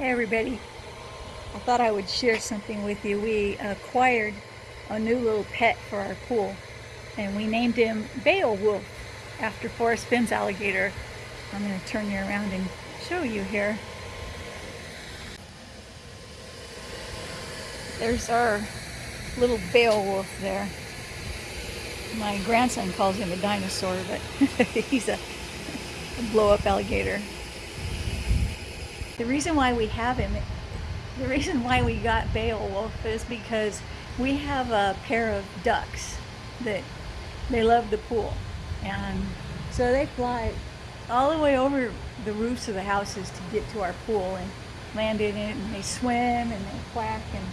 Hey everybody, I thought I would share something with you. We acquired a new little pet for our pool and we named him Beowulf after Forrest Fenn's alligator. I'm going to turn you around and show you here. There's our little Beowulf there. My grandson calls him a dinosaur, but he's a, a blow-up alligator the reason why we have him, the reason why we got Beowulf is because we have a pair of ducks that they love the pool. And so they fly all the way over the roofs of the houses to get to our pool and land in it and they swim and they quack and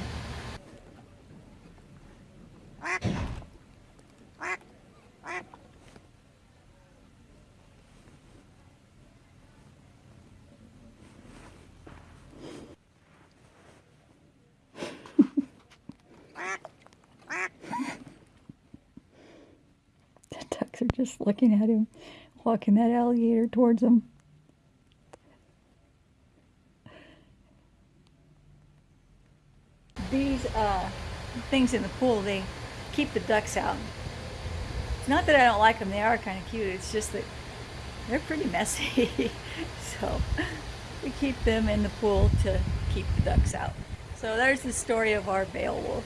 are just looking at him, walking that alligator towards them. These uh, things in the pool, they keep the ducks out. It's not that I don't like them, they are kind of cute, it's just that they're pretty messy. so we keep them in the pool to keep the ducks out. So there's the story of our Beowulf.